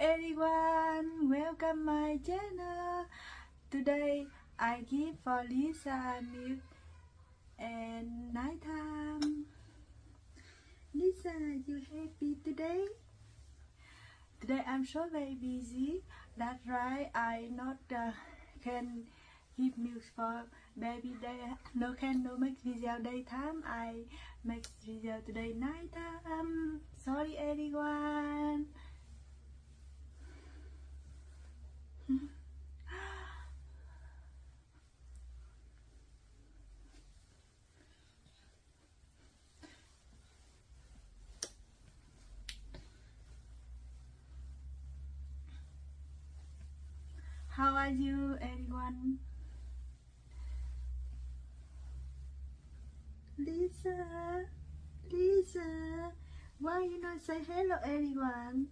everyone, welcome my channel. Today I give for Lisa milk and night nighttime. Lisa, you happy today? Today I'm so very busy. That's right. I not uh, can give milk for baby day. No can no make video daytime. I make video today nighttime. Sorry everyone. How are you, everyone? Lisa, Lisa, why you not say hello, everyone?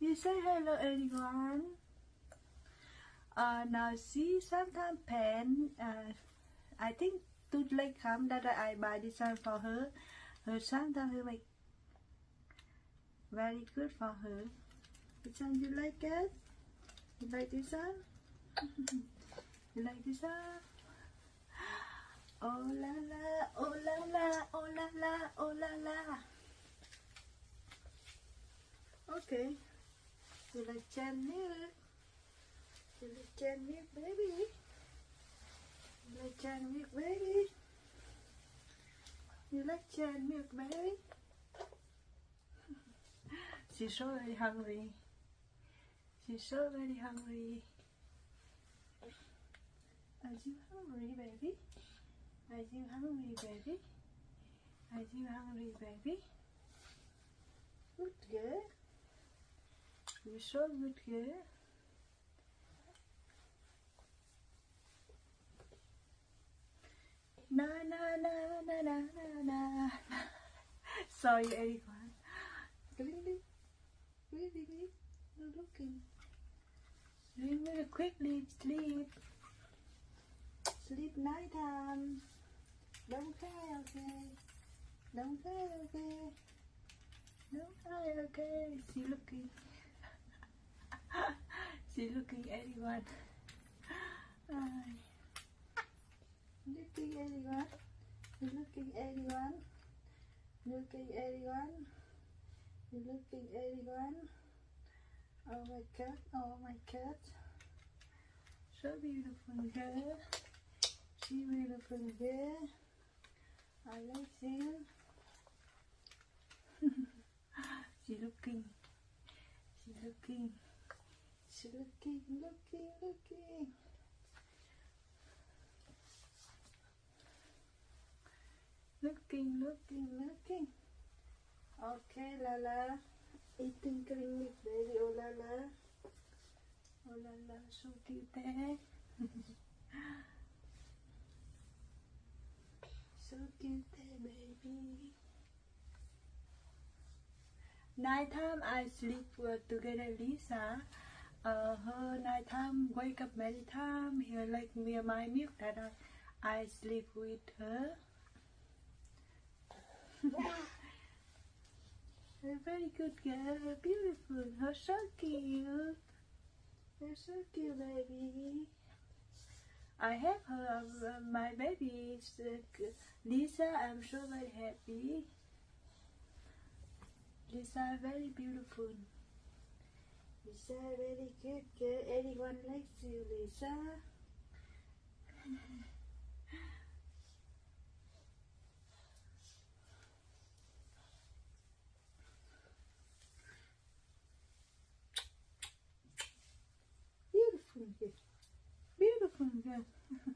You say hello, everyone. Uh, now see, sometimes pen. Uh, I think too late come that I buy this one for her. Her sometimes her make very good for her. Which one you like it? You like this one? you like this one? Oh la la, oh la la, oh la la, oh la la. Okay. You like Jan Jan milk, baby? Jan milk, baby? You like Jan milk, baby? She's so very hungry. She's so very hungry. Are you hungry, baby? Are you hungry, baby? Are you hungry, baby? Good girl. You're so good girl. Na na na na na na na. Sorry, everyone. Really, really, not looking. Really, really quickly sleep. Sleep night time. Don't cry, okay? Don't cry, okay? Don't cry, okay? She looking. she looking anyone. Ay. Looking anyone. Looking anyone. Looking anyone. Looking anyone. Oh my god, oh my god. So beautiful girl. She beautiful girl. I like you. she looking. She looking. She looking, looking, looking. Looking, looking, looking. Okay, Lala. Eating cream baby. Oh, Lala. Oh, Lala. So cute, eh? so cute, eh, baby. Nighttime I sleep together Lisa. Ờ, uh, her nighttime wake up many time. He like me my milk that I, I sleep with her. A very good girl, They're beautiful. Her so cute. You're so cute, baby. I have her, uh, my baby, is, uh, Lisa. I'm so very happy. Lisa, very beautiful. Lisa, very good girl. Anyone likes you, Lisa? Beautiful girl. Beautiful girl.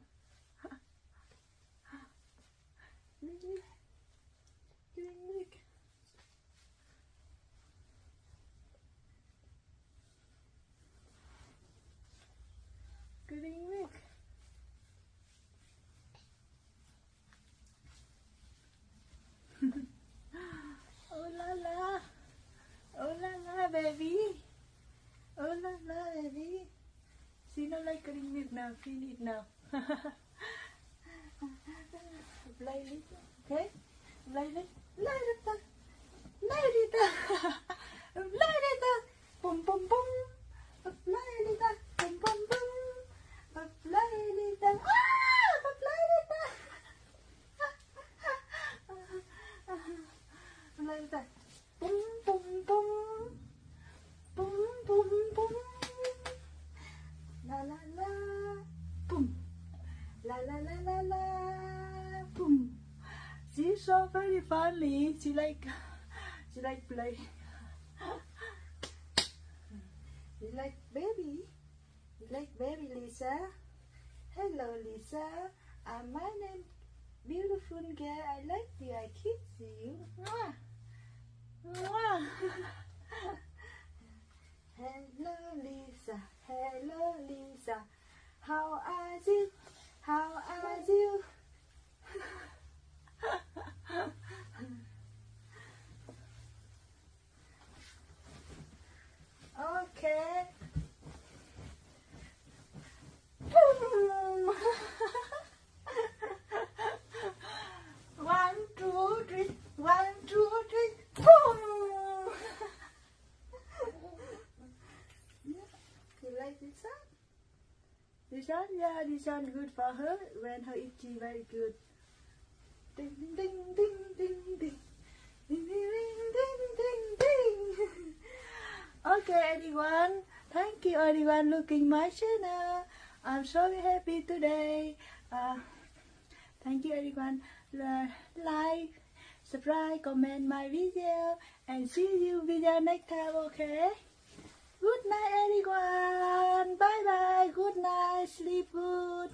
getting need now, feel it now. Lay it, okay? Lay it, lay it. Lay it down. Lay it. Boom, boom, boom. Lay it. Boom, boom, boom. Lay it ah! down. Boom, La la la la la boom. She's so very funny. She like she like play. You like baby? You like baby Lisa? Hello Lisa. Uh, my name beautiful girl. I like you. I kiss you. Mwah. Mwah. How are you? How are you? okay. Boom. One, two, three. One, two, three. Boom. you like this one? This one, yeah, this one good for her. When her itchy, very good. Ding, ding, ding, ding, ding. Ding, ding, ding, ding, ding, okay, everyone. Thank you, everyone, looking my channel. I'm so happy today. Uh, thank you, everyone. Like, subscribe, comment my video, and see you video next time. Okay. Good night, everyone. Bye bye. Good night. Sleep good.